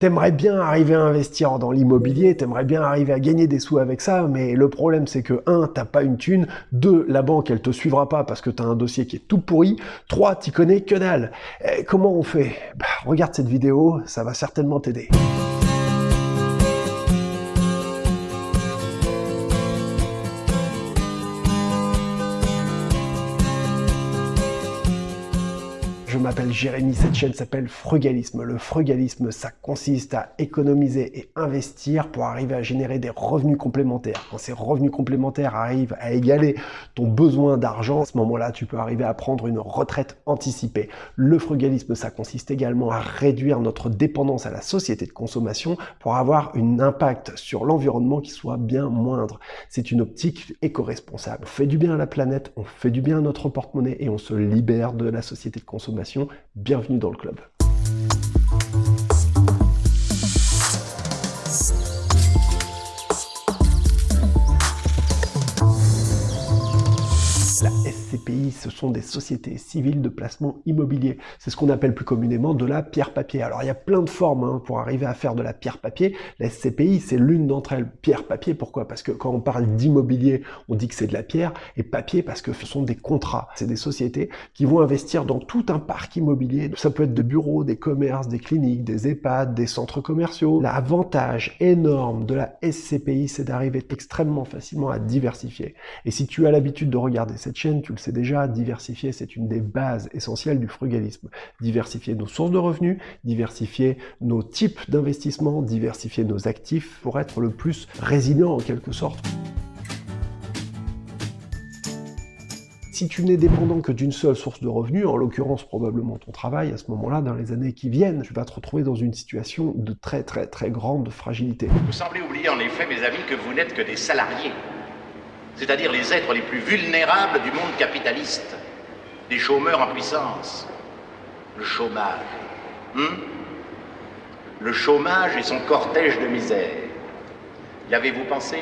T'aimerais bien arriver à investir dans l'immobilier, t'aimerais bien arriver à gagner des sous avec ça, mais le problème c'est que 1. t'as pas une thune, 2. la banque elle te suivra pas parce que t'as un dossier qui est tout pourri, 3. t'y connais que dalle. Et comment on fait? Bah, Regarde cette vidéo, ça va certainement t'aider. M'appelle Jérémy, cette chaîne s'appelle Frugalisme. Le frugalisme, ça consiste à économiser et investir pour arriver à générer des revenus complémentaires. Quand ces revenus complémentaires arrivent à égaler ton besoin d'argent, à ce moment-là, tu peux arriver à prendre une retraite anticipée. Le frugalisme, ça consiste également à réduire notre dépendance à la société de consommation pour avoir un impact sur l'environnement qui soit bien moindre. C'est une optique éco-responsable. On fait du bien à la planète, on fait du bien à notre porte-monnaie et on se libère de la société de consommation bienvenue dans le club. CPI, ce sont des sociétés civiles de placement immobilier. C'est ce qu'on appelle plus communément de la pierre-papier. Alors il y a plein de formes hein, pour arriver à faire de la pierre-papier. La SCPI, c'est l'une d'entre elles. Pierre-papier, pourquoi? Parce que quand on parle d'immobilier, on dit que c'est de la pierre, et papier parce que ce sont des contrats. C'est des sociétés qui vont investir dans tout un parc immobilier. Ça peut être des bureaux, des commerces, des cliniques, des EHPAD, des centres commerciaux. L'avantage énorme de la SCPI, c'est d'arriver extrêmement facilement à diversifier. Et si tu as l'habitude de regarder cette chaîne, tu le c'est déjà, diversifier, c'est une des bases essentielles du frugalisme. Diversifier nos sources de revenus, diversifier nos types d'investissement, diversifier nos actifs pour être le plus résilient en quelque sorte. Si tu n'es dépendant que d'une seule source de revenus, en l'occurrence probablement ton travail, à ce moment-là, dans les années qui viennent, tu vas te retrouver dans une situation de très très très grande fragilité. Vous semblez oublier en effet, mes amis, que vous n'êtes que des salariés c'est-à-dire les êtres les plus vulnérables du monde capitaliste, des chômeurs en puissance. Le chômage. Hmm? le chômage et son cortège de misère. Y avez-vous pensé?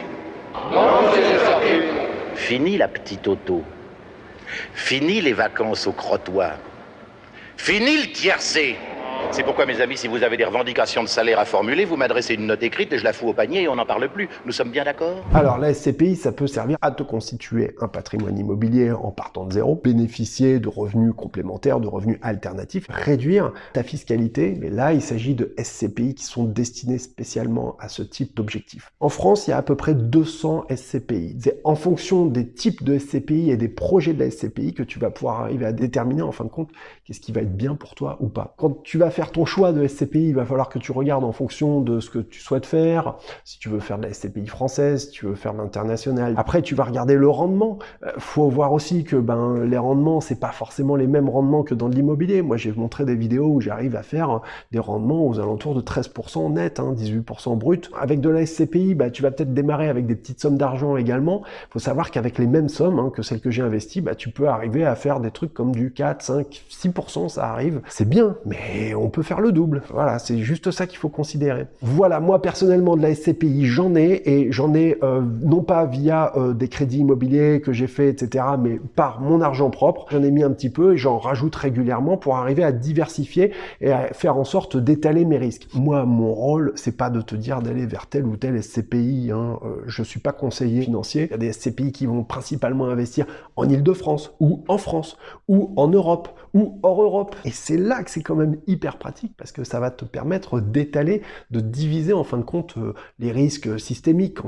Fini la petite auto. Fini les vacances au crottoir. Fini le tiercé. C'est pourquoi, mes amis, si vous avez des revendications de salaire à formuler, vous m'adressez une note écrite et je la fous au panier et on n'en parle plus. Nous sommes bien d'accord? Alors, la SCPI, ça peut servir à te constituer un patrimoine immobilier en partant de zéro, bénéficier de revenus complémentaires, de revenus alternatifs, réduire ta fiscalité. Mais là, il s'agit de SCPI qui sont destinés spécialement à ce type d'objectif. En France, il y a à peu près 200 SCPI. C'est en fonction des types de SCPI et des projets de la SCPI que tu vas pouvoir arriver à déterminer en fin de compte qu'est-ce qui va être bien pour toi ou pas. Quand tu vas faire ton choix de SCPI, il va falloir que tu regardes en fonction de ce que tu souhaites faire, si tu veux faire de la SCPI française, si tu veux faire de l'international. Après, tu vas regarder le rendement. Euh, faut voir aussi que ben les rendements, c'est pas forcément les mêmes rendements que dans l'immobilier. Moi, j'ai montré des vidéos où j'arrive à faire des rendements aux alentours de 13% net, hein, 18% brut. Avec de la SCPI, bah, tu vas peut-être démarrer avec des petites sommes d'argent également. Faut savoir qu'avec les mêmes sommes hein, que celles que j'ai investies, bah, tu peux arriver à faire des trucs comme du 4, 5, 6%, ça arrive. C'est bien, mais on on peut faire le double. Voilà, c'est juste ça qu'il faut considérer. Voilà, moi personnellement de la SCPI, j'en ai, et j'en ai euh, non pas via euh, des crédits immobiliers que j'ai fait, etc., mais par mon argent propre. J'en ai mis un petit peu et j'en rajoute régulièrement pour arriver à diversifier et à faire en sorte d'étaler mes risques. Moi, mon rôle, c'est pas de te dire d'aller vers tel ou tel SCPI. Hein. Euh, je suis pas conseiller financier. Il y a des SCPI qui vont principalement investir en Ile-de-France ou en France ou en Europe ou hors Europe. Et c'est là que c'est quand même hyper pratique parce que ça va te permettre d'étaler, de diviser en fin de compte euh, les risques systémiques.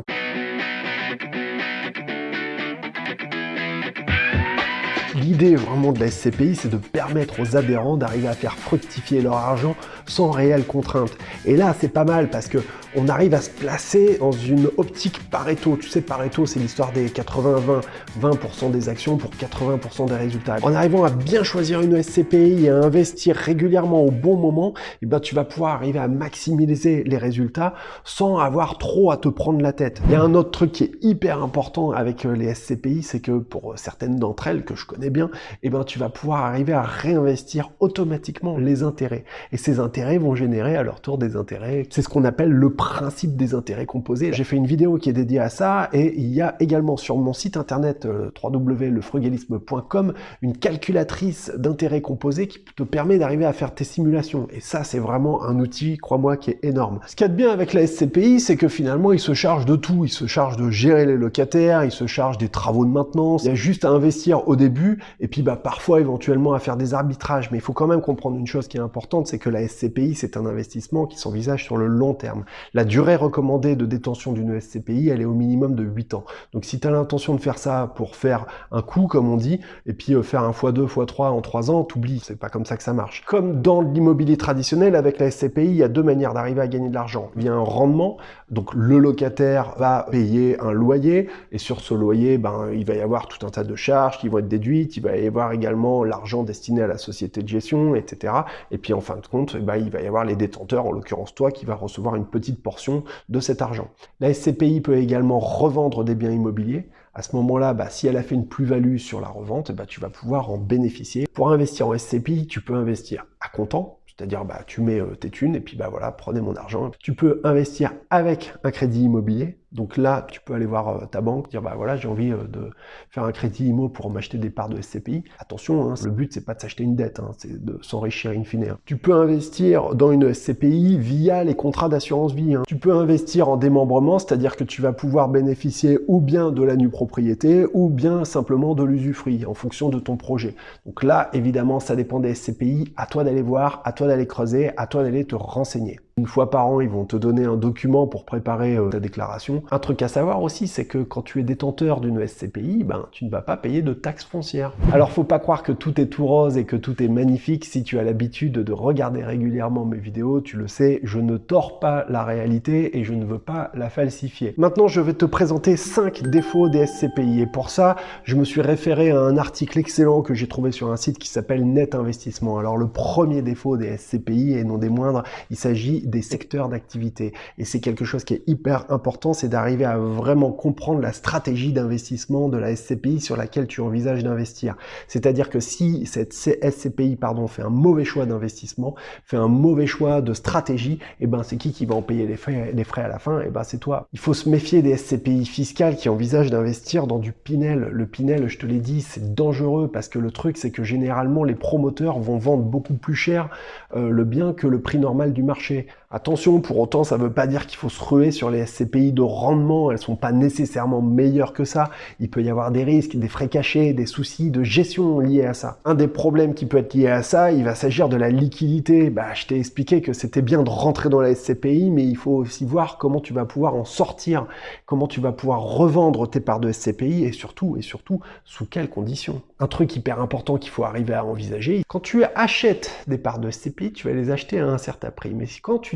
L'idée vraiment de la SCPI, c'est de permettre aux adhérents d'arriver à faire fructifier leur argent sans réelle contrainte. Et là, c'est pas mal parce que on arrive à se placer dans une optique Pareto. Tu sais, Pareto, c'est l'histoire des 80-20, 20%, des actions pour 80% des résultats. En arrivant à bien choisir une SCPI et à investir régulièrement au bon moment, eh ben, tu vas pouvoir arriver à maximiser les résultats sans avoir trop à te prendre la tête. Il y a un autre truc qui est hyper important avec euh, les SCPI, c'est que pour certaines d'entre elles que je connais biens, et eh ben tu vas pouvoir arriver à réinvestir automatiquement les intérêts. Et ces intérêts vont générer à leur tour des intérêts. C'est ce qu'on appelle le principe des intérêts composés. J'ai fait une vidéo qui est dédiée à ça, et il y a également sur mon site internet euh, www.lefrugalisme.com une calculatrice d'intérêts composés qui te permet d'arriver à faire tes simulations. Et ça, c'est vraiment un outil, crois-moi, qui est énorme. Ce qu'il y a de bien avec la SCPI, c'est que finalement, il se charge de tout. Il se charge de gérer les locataires, il se charge des travaux de maintenance. Il y a juste à investir au début, et puis bah, parfois, éventuellement, à faire des arbitrages. Mais il faut quand même comprendre une chose qui est importante, c'est que la SCPI, c'est un investissement qui s'envisage sur le long terme. La durée recommandée de détention d'une SCPI, elle est au minimum de 8 ans. Donc si tu as l'intention de faire ça pour faire un coup, comme on dit, et puis euh, faire un x2, x3 en 3 ans, t'oublies, c'est pas comme ça que ça marche. Comme dans l'immobilier traditionnel, avec la SCPI, il y a deux manières d'arriver à gagner de l'argent. Il y a un rendement, donc le locataire va payer un loyer, et sur ce loyer, ben, il va y avoir tout un tas de charges qui vont être déduites, il va y avoir également l'argent destiné à la société de gestion, etc. Et puis en fin de compte, ben, il va y avoir les détenteurs, en l'occurrence toi, qui va recevoir une petite portion de cet argent. La SCPI peut également revendre des biens immobiliers, à ce moment-là, bah, si elle a fait une plus-value sur la revente, bah, tu vas pouvoir en bénéficier. Pour investir en SCPI, tu peux investir à comptant, c'est-à-dire bah, tu mets euh, tes thunes et puis bah voilà, prenez mon argent. Tu peux investir avec un crédit immobilier, donc là, tu peux aller voir euh, ta banque, dire bah voilà, j'ai envie euh, de faire un crédit IMO pour m'acheter des parts de SCPI. Attention, hein, le but c'est pas de s'acheter une dette, hein, c'est de s'enrichir in fine. Hein. Tu peux investir dans une SCPI via les contrats d'assurance vie. Tu peux investir en démembrement, c'est-à-dire que tu vas pouvoir bénéficier ou bien de la nue propriété ou bien simplement de l'usufruit en fonction de ton projet. Donc là, évidemment, ça dépend des SCPI. À toi d'aller voir, à toi d'aller creuser, à toi d'aller te renseigner. Une fois par an, ils vont te donner un document pour préparer euh, ta déclaration. Un truc à savoir aussi, c'est que quand tu es détenteur d'une SCPI, ben, tu ne vas pas payer de taxes foncières. Alors faut pas croire que tout est tout rose et que tout est magnifique. Si tu as l'habitude de regarder régulièrement mes vidéos, tu le sais, je ne tords pas la réalité et je ne veux pas la falsifier. Maintenant, je vais te présenter 5 défauts des SCPI et pour ça, je me suis référé à un article excellent que j'ai trouvé sur un site qui s'appelle Net Investissement. Alors le premier défaut des SCPI, et non des moindres, il s'agit des secteurs d'activité. Et c'est quelque chose qui est hyper important, c'est d'arriver à vraiment comprendre la stratégie d'investissement de la SCPI sur laquelle tu envisages d'investir. C'est-à-dire que si cette SCPI pardon, fait un mauvais choix d'investissement, fait un mauvais choix de stratégie, eh ben c'est qui qui va en payer les frais, les à la fin? Et eh ben c'est toi. Il faut se méfier des SCPI fiscales qui envisagent d'investir dans du Pinel. Le Pinel, je te l'ai dit, c'est dangereux parce que le truc c'est que généralement les promoteurs vont vendre beaucoup plus cher euh, le bien que le prix normal du marché. Attention, pour autant, ça ne veut pas dire qu'il faut se ruer sur les SCPI de rendement, elles sont pas nécessairement meilleures que ça. Il peut y avoir des risques, des frais cachés, des soucis de gestion liés à ça. Un des problèmes qui peut être lié à ça, il va s'agir de la liquidité. Bah, je t'ai expliqué que c'était bien de rentrer dans la SCPI, mais il faut aussi voir comment tu vas pouvoir en sortir, comment tu vas pouvoir revendre tes parts de SCPI et surtout, et surtout, sous quelles conditions. Un truc hyper important qu'il faut arriver à envisager, quand tu achètes des parts de SCPI, tu vas les acheter à un certain prix.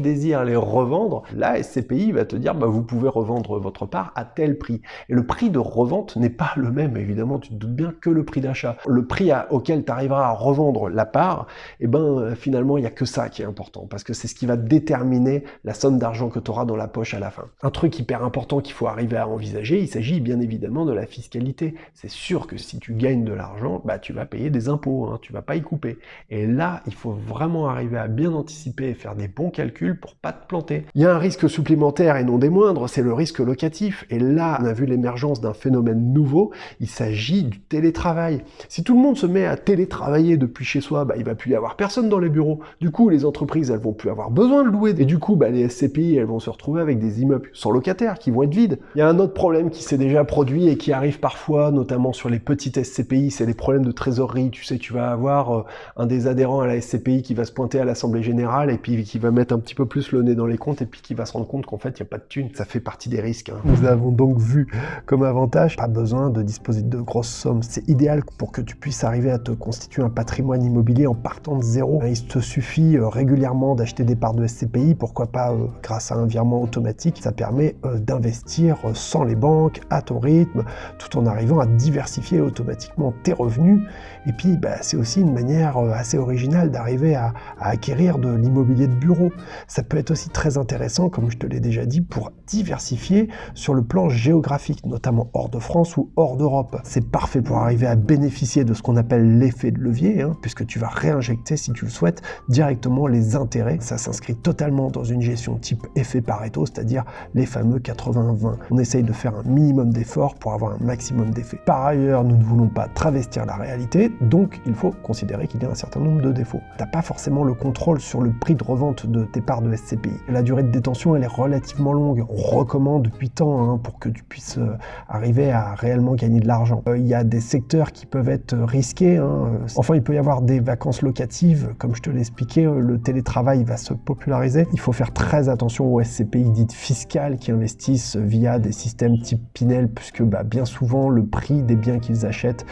Désires les revendre, la SCPI va te dire bah, vous pouvez revendre votre part à tel prix. Et le prix de revente n'est pas le même, évidemment, tu te doutes bien, que le prix d'achat. Le prix auquel tu arriveras à revendre la part, et eh ben finalement, il n'y a que ça qui est important, parce que c'est ce qui va déterminer la somme d'argent que tu auras dans la poche à la fin. Un truc hyper important qu'il faut arriver à envisager, il s'agit bien évidemment de la fiscalité. C'est sûr que si tu gagnes de l'argent, bah, tu vas payer des impôts, hein, tu vas pas y couper. Et là, il faut vraiment arriver à bien anticiper et faire des bons calculs pour pas te planter. Il y a un risque supplémentaire et non des moindres, c'est le risque locatif. Et là, on a vu l'émergence d'un phénomène nouveau, il s'agit du télétravail. Si tout le monde se met à télétravailler depuis chez soi, bah, il va plus y avoir personne dans les bureaux. Du coup, les entreprises, elles vont plus avoir besoin de louer. Et du coup, bah, les SCPI, elles vont se retrouver avec des immeubles sans locataires qui vont être vides. Il y a un autre problème qui s'est déjà produit et qui arrive parfois, notamment sur les petites SCPI, c'est les problèmes de trésorerie. Tu sais, tu vas avoir euh, un des adhérents à la SCPI qui va se pointer à l'Assemblée Générale et puis qui va mettre un petit peu plus le nez dans les comptes et puis qui va se rendre compte qu'en fait, il n'y a pas de thunes. Ça fait partie des risques. Hein. Nous avons donc vu comme avantage, pas besoin de disposer de grosses sommes. C'est idéal pour que tu puisses arriver à te constituer un patrimoine immobilier en partant de zéro. Il te suffit euh, régulièrement d'acheter des parts de SCPI, pourquoi pas euh, grâce à un virement automatique. Ça permet euh, d'investir sans les banques, à ton rythme, tout en arrivant à diversifier automatiquement tes revenus. Et puis, bah, c'est aussi une manière assez originale d'arriver à, à acquérir de l'immobilier de bureau. Ça peut être aussi très intéressant, comme je te l'ai déjà dit, pour diversifier sur le plan géographique, notamment hors de France ou hors d'Europe. C'est parfait pour arriver à bénéficier de ce qu'on appelle l'effet de levier, hein, puisque tu vas réinjecter, si tu le souhaites, directement les intérêts. Ça s'inscrit totalement dans une gestion type effet Pareto, c'est-à-dire les fameux 80-20. On essaye de faire un minimum d'efforts pour avoir un maximum d'effets. Par ailleurs, nous ne voulons pas travestir la réalité, donc il faut considérer qu'il y a un certain nombre de défauts. Tu n'as pas forcément le contrôle sur le prix de revente de tes parts de SCPI. La durée de détention, elle est relativement longue. On recommande 8 ans hein, pour que tu puisses euh, arriver à réellement gagner de l'argent. Euh, il y a des secteurs qui peuvent être risqués. Hein. Enfin, il peut y avoir des vacances locatives. Comme je te euh, le télétravail va se populariser. Il faut faire très attention aux SCPI dites fiscales qui investissent via des systèmes type Pinel, puisque bah, bien souvent, le prix des biens qu'ils achètent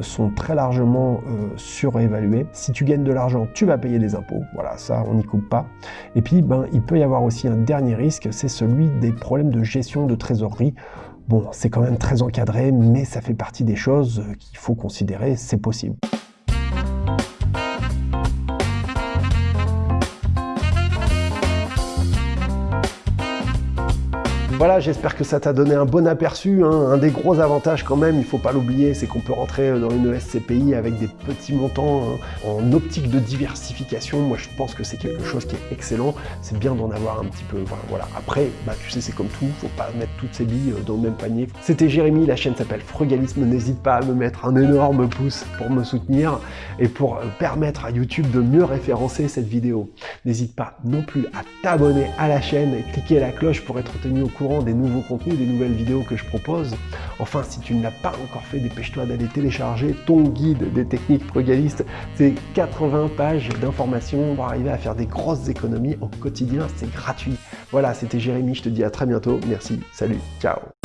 sont très largement surévalués. Si tu gagnes de l'argent, tu vas payer des impôts. Voilà, ça, on n'y coupe pas. Et ben, il peut y avoir aussi un dernier risque, c'est celui des problèmes de gestion de trésorerie. Bon, c'est quand même très encadré, mais ça fait partie des choses qu'il faut considérer, c'est possible. Voilà, j'espère que ça t'a donné un bon aperçu. Hein. Un des gros avantages quand même, il faut pas l'oublier, c'est qu'on peut rentrer dans une SCPI avec des petits montants hein, en optique de diversification. Moi, je pense que c'est quelque chose qui est excellent. C'est bien d'en avoir un petit peu. voilà. Après, bah, tu sais, c'est comme tout, faut pas mettre toutes ses billes euh, dans le même panier. C'était Jérémy, la chaîne s'appelle Frugalisme. N'hésite pas à me mettre un énorme pouce pour me soutenir et pour euh, permettre à YouTube de mieux référencer cette vidéo. N'hésite pas non plus à t'abonner à la chaîne et cliquer la cloche pour être tenu au des nouveaux contenus, des nouvelles vidéos que je propose. Enfin, si tu ne l'as pas encore fait, dépêche-toi d'aller télécharger ton guide des techniques frugalistes. C'est 80 pages d'informations pour arriver à faire des grosses économies au quotidien. C'est gratuit. Voilà, c'était Jérémy. Je te dis à très bientôt. Merci. Salut. Ciao.